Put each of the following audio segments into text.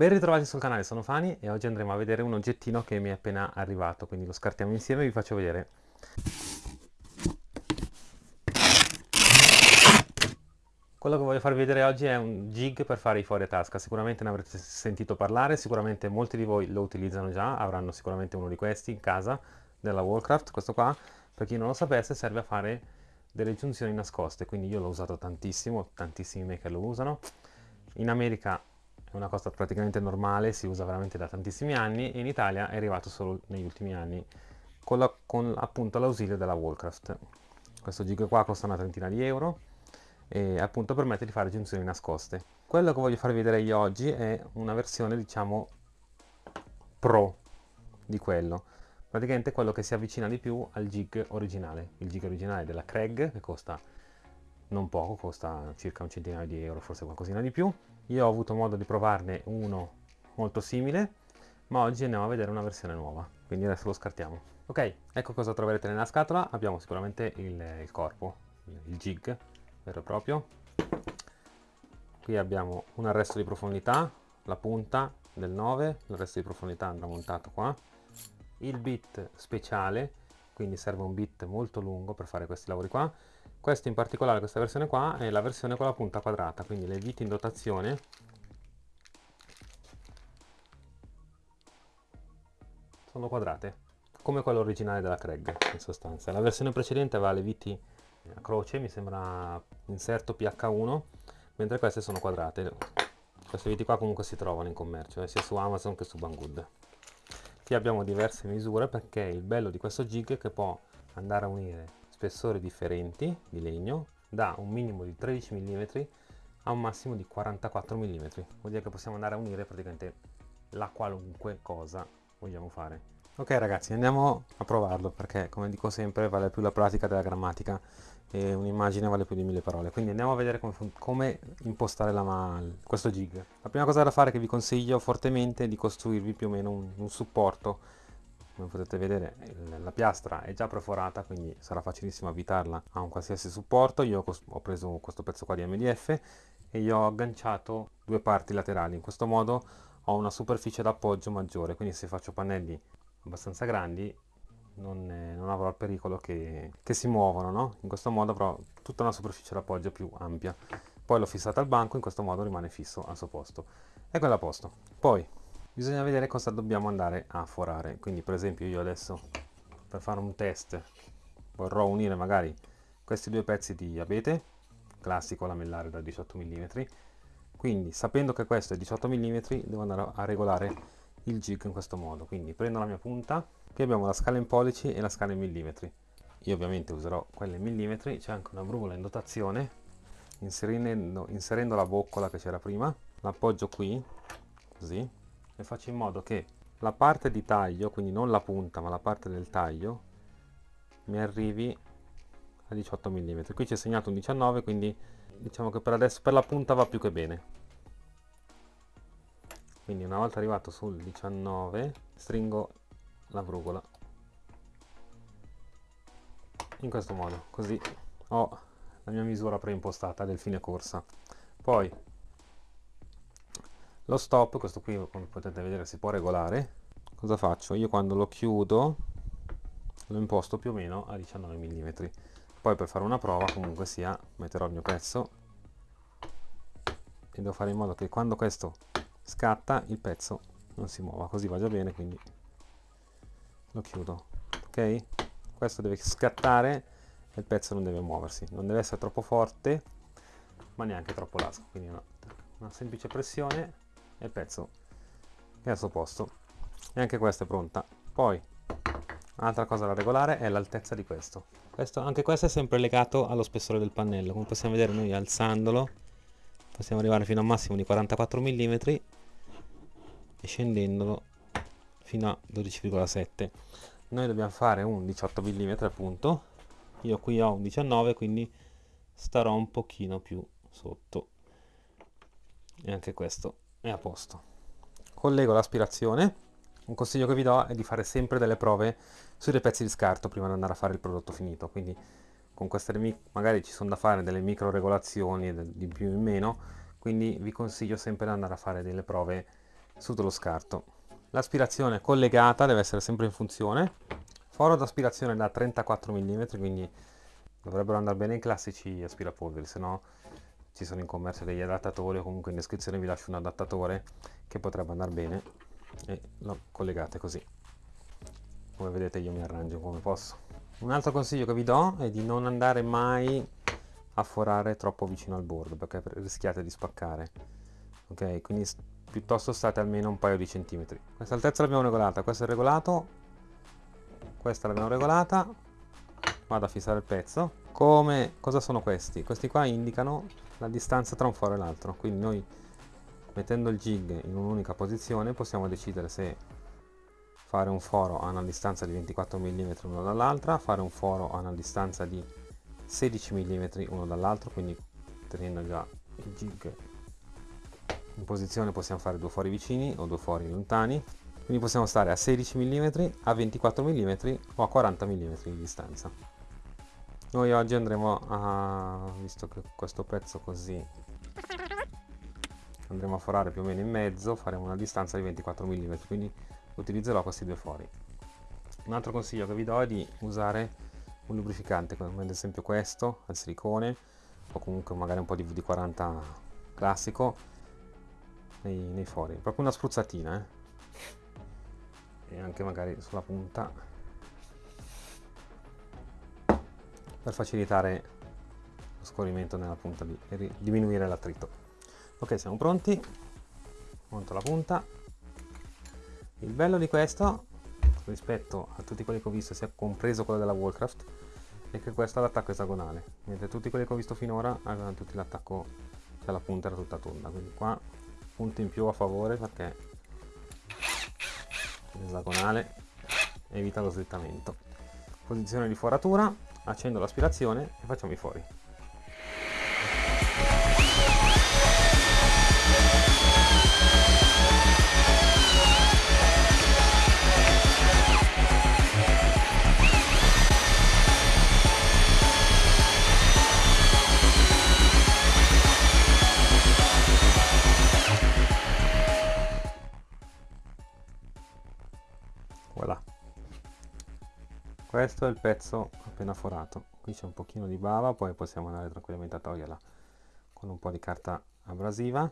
Ben ritrovati sul canale, sono Fani e oggi andremo a vedere un oggettino che mi è appena arrivato, quindi lo scartiamo insieme e vi faccio vedere. Quello che voglio farvi vedere oggi è un jig per fare i fuori a tasca, sicuramente ne avrete sentito parlare, sicuramente molti di voi lo utilizzano già, avranno sicuramente uno di questi in casa, della Wallcraft, questo qua, per chi non lo sapesse serve a fare delle giunzioni nascoste, quindi io l'ho usato tantissimo, tantissimi maker lo usano, in America è una cosa praticamente normale, si usa veramente da tantissimi anni e in Italia è arrivato solo negli ultimi anni con, la, con appunto l'ausilio della Wallcraft. Questo gig qua costa una trentina di euro e appunto permette di fare giunzioni nascoste. Quello che voglio farvi vedere io oggi è una versione diciamo pro di quello. Praticamente quello che si avvicina di più al jig originale. Il jig originale della Craig che costa non poco, costa circa un centinaio di euro, forse qualcosina di più io ho avuto modo di provarne uno molto simile, ma oggi andiamo a vedere una versione nuova, quindi adesso lo scartiamo. Ok, ecco cosa troverete nella scatola, abbiamo sicuramente il, il corpo, il jig vero e proprio. Qui abbiamo un arresto di profondità, la punta del 9, l'arresto di profondità andrà montato qua. Il bit speciale, quindi serve un bit molto lungo per fare questi lavori qua questo in particolare, questa versione qua, è la versione con la punta quadrata, quindi le viti in dotazione sono quadrate, come quello originale della Craig in sostanza. La versione precedente aveva le viti a croce, mi sembra inserto PH1, mentre queste sono quadrate. Queste viti qua comunque si trovano in commercio, eh, sia su Amazon che su Banggood. Qui abbiamo diverse misure perché il bello di questo jig è che può andare a unire spessori differenti di legno da un minimo di 13 mm a un massimo di 44 mm vuol dire che possiamo andare a unire praticamente la qualunque cosa vogliamo fare. Ok ragazzi andiamo a provarlo perché come dico sempre vale più la pratica della grammatica e un'immagine vale più di mille parole. Quindi andiamo a vedere come, come impostare la, questo jig. La prima cosa da fare che vi consiglio fortemente è di costruirvi più o meno un, un supporto come potete vedere la piastra è già perforata quindi sarà facilissimo avvitarla a un qualsiasi supporto. Io ho preso questo pezzo qua di MDF e io ho agganciato due parti laterali. In questo modo ho una superficie d'appoggio maggiore quindi se faccio pannelli abbastanza grandi non, non avrò il pericolo che, che si muovono no? in questo modo avrò tutta una superficie d'appoggio più ampia. Poi l'ho fissata al banco in questo modo rimane fisso al suo posto. E quello a posto. Poi bisogna vedere cosa dobbiamo andare a forare. Quindi per esempio io adesso per fare un test vorrò unire magari questi due pezzi di abete classico lamellare da 18 mm quindi sapendo che questo è 18 mm devo andare a regolare il jig in questo modo. Quindi prendo la mia punta qui abbiamo la scala in pollici e la scala in millimetri. Io ovviamente userò quelle in millimetri. C'è anche una brugola in dotazione inserendo, inserendo la boccola che c'era prima. L'appoggio qui così e faccio in modo che la parte di taglio, quindi non la punta ma la parte del taglio, mi arrivi a 18 mm. Qui c'è segnato un 19 quindi diciamo che per adesso per la punta va più che bene. Quindi una volta arrivato sul 19 stringo la brugola in questo modo, così ho la mia misura preimpostata del fine corsa. Poi lo stop questo qui come potete vedere si può regolare. Cosa faccio? Io quando lo chiudo lo imposto più o meno a 19 mm poi per fare una prova comunque sia metterò il mio pezzo. E devo fare in modo che quando questo scatta il pezzo non si muova. Così va già bene quindi lo chiudo. Ok? Questo deve scattare e il pezzo non deve muoversi. Non deve essere troppo forte ma neanche troppo lasco quindi una, una semplice pressione il pezzo è al suo posto. E anche questa è pronta. Poi un'altra cosa da regolare è l'altezza di questo. questo anche questo è sempre legato allo spessore del pannello. Come possiamo vedere noi alzandolo possiamo arrivare fino a un massimo di 44 mm e scendendolo fino a 12,7 noi dobbiamo fare un 18 mm appunto. Io qui ho un 19 quindi starò un pochino più sotto. E anche questo è a posto collego l'aspirazione un consiglio che vi do è di fare sempre delle prove sui dei pezzi di scarto prima di andare a fare il prodotto finito quindi con queste magari ci sono da fare delle micro regolazioni di più in meno quindi vi consiglio sempre di andare a fare delle prove sotto lo scarto. L'aspirazione collegata deve essere sempre in funzione. Foro d'aspirazione da 34 mm, quindi dovrebbero andare bene i classici aspirapolveri, se no ci sono in commercio degli adattatori o comunque in descrizione vi lascio un adattatore che potrebbe andare bene e lo collegate così. Come vedete io mi arrangio come posso. Un altro consiglio che vi do è di non andare mai a forare troppo vicino al bordo perché rischiate di spaccare. Ok, quindi piuttosto state almeno un paio di centimetri. Questa altezza l'abbiamo regolata, questo è regolato, questa l'abbiamo regolata, vado a fissare il pezzo. Come, cosa sono questi? Questi qua indicano la distanza tra un foro e l'altro, quindi noi mettendo il jig in un'unica posizione possiamo decidere se fare un foro a una distanza di 24 mm uno dall'altra, fare un foro a una distanza di 16 mm uno dall'altro, quindi tenendo già il jig in posizione possiamo fare due fori vicini o due fori lontani, quindi possiamo stare a 16 mm, a 24 mm o a 40 mm di distanza. Noi oggi andremo a, visto che questo pezzo così, andremo a forare più o meno in mezzo, faremo una distanza di 24 mm, quindi utilizzerò questi due fori. Un altro consiglio che vi do è di usare un lubrificante, come ad esempio questo, al silicone, o comunque magari un po' di VD40 classico, nei, nei fori, proprio una spruzzatina, eh? e anche magari sulla punta per facilitare lo scorrimento nella punta e diminuire l'attrito. Ok siamo pronti. Monto la punta. Il bello di questo rispetto a tutti quelli che ho visto sia compreso quello della Wallcraft è che questo ha l'attacco esagonale mentre tutti quelli che ho visto finora avevano tutti l'attacco cioè la punta era tutta tonda. Quindi qua punto in più a favore perché l'esagonale evita lo slittamento. Posizione di foratura accendo l'aspirazione e facciamo i fori questo è il pezzo appena forato. Qui c'è un pochino di bava poi possiamo andare tranquillamente a toglierla con un po' di carta abrasiva.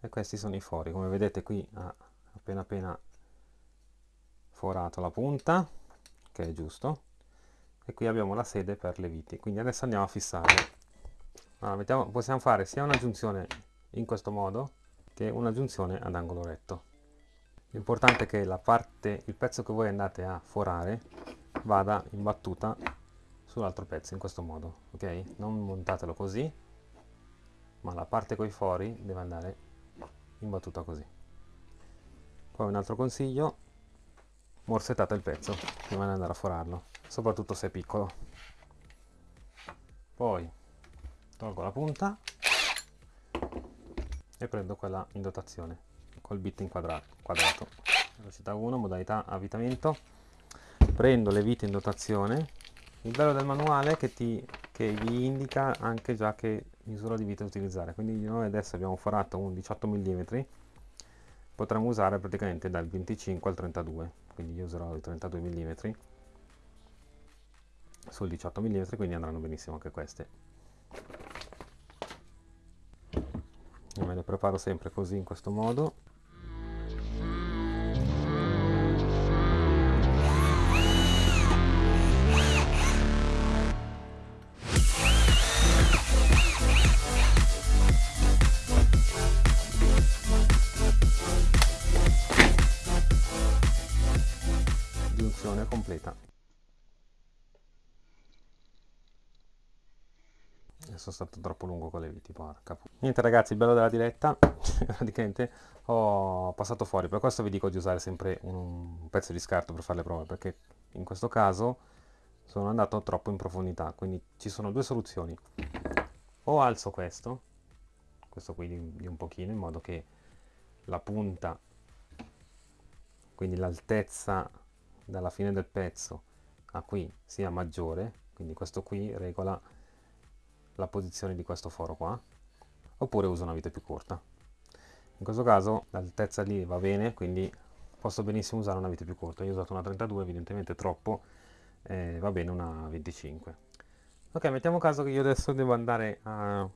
E questi sono i fori. Come vedete qui ha appena appena forato la punta che è giusto. E qui abbiamo la sede per le viti. Quindi adesso andiamo a fissare allora, mettiamo, possiamo fare sia una giunzione in questo modo che una giunzione ad angolo retto L'importante è che la parte, il pezzo che voi andate a forare vada in battuta sull'altro pezzo in questo modo, ok? Non montatelo così, ma la parte con i fori deve andare in battuta così. Poi un altro consiglio, morsettate il pezzo prima di andare a forarlo, soprattutto se è piccolo. Poi tolgo la punta e prendo quella in dotazione col bit inquadrato quadrato. Velocità 1 modalità avvitamento. Prendo le vite in dotazione. Il bello del manuale è che, ti, che vi indica anche già che misura di vite utilizzare. Quindi noi adesso abbiamo forato un 18 mm potremmo usare praticamente dal 25 al 32 quindi io userò i 32 mm sul 18 mm quindi andranno benissimo anche queste. Io me le preparo sempre così in questo modo troppo lungo con le viti porca niente ragazzi il bello della diretta praticamente ho passato fuori. Per questo vi dico di usare sempre un pezzo di scarto per fare le prove perché in questo caso sono andato troppo in profondità. Quindi ci sono due soluzioni. O alzo questo questo qui di, di un pochino in modo che la punta quindi l'altezza dalla fine del pezzo a qui sia maggiore. Quindi questo qui regola la posizione di questo foro qua oppure uso una vite più corta. In questo caso l'altezza lì va bene quindi posso benissimo usare una vite più corta. Io ho usato una 32 evidentemente troppo eh, va bene una 25 ok mettiamo caso che io adesso devo andare a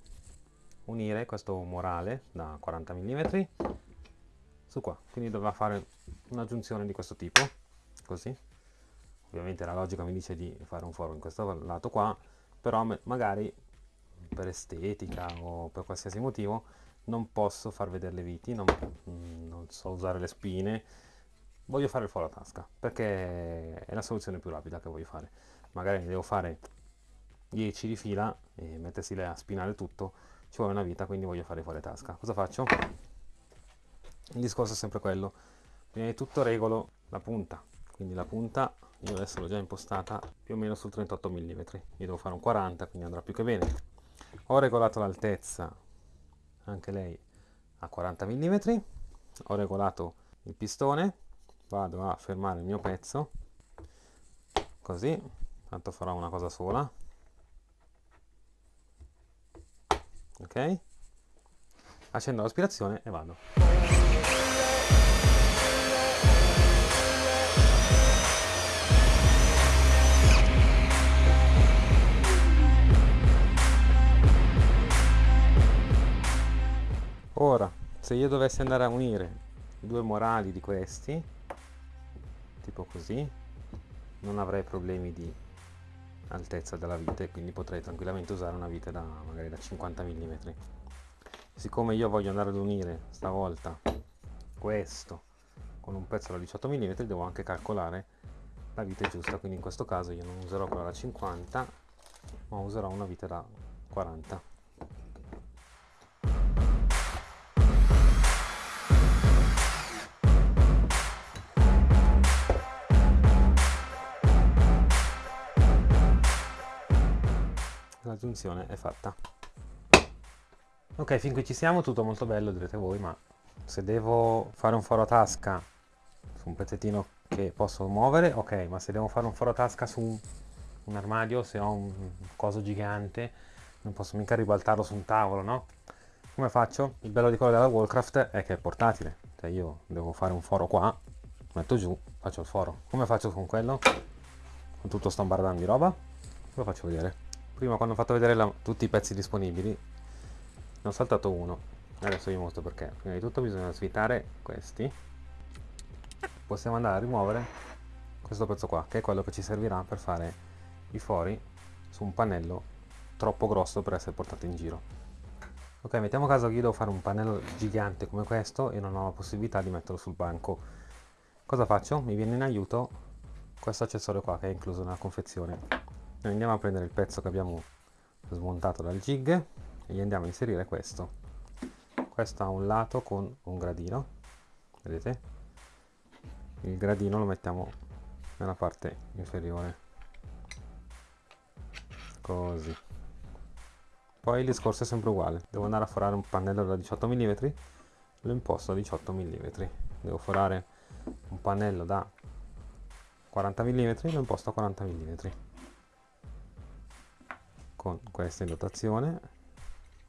unire questo morale da 40 mm su qua. Quindi dovrà fare una giunzione di questo tipo così. Ovviamente la logica mi dice di fare un foro in questo lato qua però magari per estetica o per qualsiasi motivo non posso far vedere le viti non, non so usare le spine. Voglio fare il foro tasca perché è la soluzione più rapida che voglio fare. Magari ne devo fare 10 di fila e mettersi a spinare tutto ci vuole una vita quindi voglio fare fuori tasca. Cosa faccio? il discorso è sempre quello. Prima di tutto regolo la punta. Quindi la punta io adesso l'ho già impostata più o meno sul 38 mm io devo fare un 40 quindi andrà più che bene ho regolato l'altezza anche lei a 40 mm ho regolato il pistone vado a fermare il mio pezzo così tanto farò una cosa sola. Ok? Accendo l'aspirazione e vado ora se io dovessi andare a unire due morali di questi tipo così non avrei problemi di altezza della vite quindi potrei tranquillamente usare una vite da magari da 50 mm siccome io voglio andare ad unire stavolta questo con un pezzo da 18 mm devo anche calcolare la vite giusta. Quindi in questo caso io non userò quella da 50 ma userò una vite da 40 giunzione è fatta. Ok fin qui ci siamo tutto molto bello direte voi ma se devo fare un foro a tasca su un pezzettino che posso muovere ok ma se devo fare un foro a tasca su un, armadio se ho un coso gigante non posso mica ribaltarlo su un tavolo no? Come faccio? il bello di quello della Wallcraft è che è portatile. Cioè io devo fare un foro qua metto giù faccio il foro. Come faccio con quello? con tutto sto bardando di roba? Lo faccio vedere prima quando ho fatto vedere la, tutti i pezzi disponibili ne ho saltato uno. Adesso vi mostro perché. Prima di tutto bisogna svitare questi. Possiamo andare a rimuovere questo pezzo qua che è quello che ci servirà per fare i fori su un pannello troppo grosso per essere portato in giro. Ok mettiamo caso che io devo fare un pannello gigante come questo e non ho la possibilità di metterlo sul banco. Cosa faccio? mi viene in aiuto questo accessorio qua che è incluso nella confezione noi andiamo a prendere il pezzo che abbiamo smontato dal jig e gli andiamo a inserire questo. Questo ha un lato con un gradino vedete? Il gradino lo mettiamo nella parte inferiore. Così. Poi il discorso è sempre uguale. Devo andare a forare un pannello da 18 mm lo imposto a 18 mm devo forare un pannello da 40 mm lo imposto a 40 mm con questa in dotazione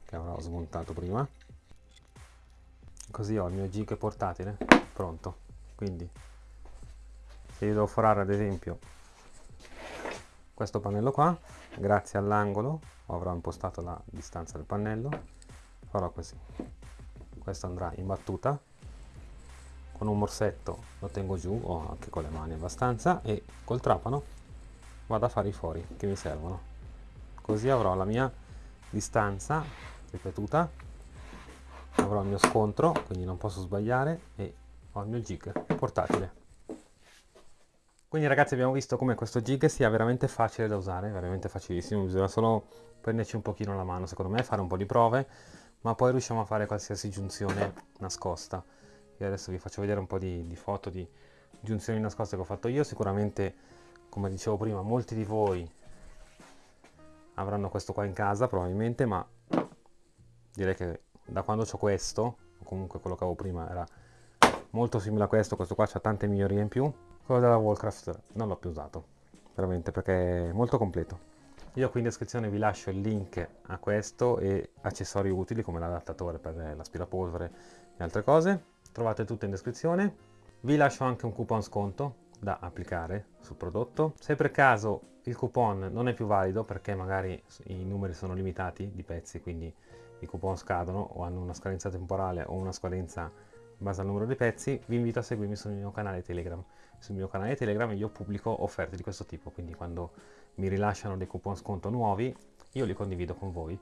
che avrò smontato prima. Così ho il mio jig portatile pronto. Quindi se io devo forare ad esempio questo pannello qua grazie all'angolo avrò impostato la distanza del pannello farò così. Questo andrà in battuta. Con un morsetto lo tengo giù o anche con le mani abbastanza e col trapano vado a fare i fori che mi servono così avrò la mia distanza ripetuta avrò il mio scontro quindi non posso sbagliare e ho il mio jig portatile. Quindi ragazzi abbiamo visto come questo jig sia veramente facile da usare veramente facilissimo. Bisogna solo prenderci un pochino la mano secondo me fare un po' di prove ma poi riusciamo a fare qualsiasi giunzione nascosta. Io adesso vi faccio vedere un po' di, di foto di giunzioni nascoste che ho fatto io. Sicuramente come dicevo prima molti di voi avranno questo qua in casa probabilmente ma direi che da quando ho questo comunque quello che avevo prima era molto simile a questo questo qua ha tante migliorie in più quello della Warcraft non l'ho più usato veramente perché è molto completo Io qui in descrizione vi lascio il link a questo e accessori utili come l'adattatore per l'aspirapolvere e altre cose. Trovate tutto in descrizione. Vi lascio anche un coupon sconto da applicare sul prodotto. Se per caso il coupon non è più valido perché magari i numeri sono limitati di pezzi, quindi i coupon scadono o hanno una scadenza temporale o una scadenza in base al numero di pezzi, vi invito a seguirmi sul mio canale Telegram. Sul mio canale Telegram io pubblico offerte di questo tipo, quindi quando mi rilasciano dei coupon sconto nuovi, io li condivido con voi,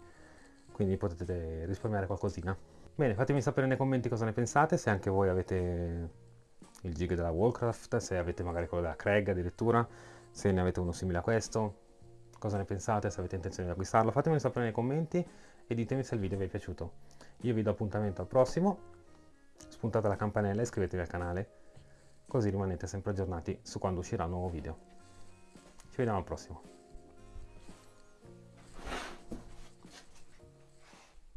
quindi potete risparmiare qualcosina. Bene, fatemi sapere nei commenti cosa ne pensate, se anche voi avete il gig della Warcraft, se avete magari quello della Craig addirittura, se ne avete uno simile a questo, cosa ne pensate, se avete intenzione di acquistarlo, fatemelo sapere nei commenti e ditemi se il video vi è piaciuto. Io vi do appuntamento al prossimo, spuntate la campanella e iscrivetevi al canale, così rimanete sempre aggiornati su quando uscirà un nuovo video. Ci vediamo al prossimo.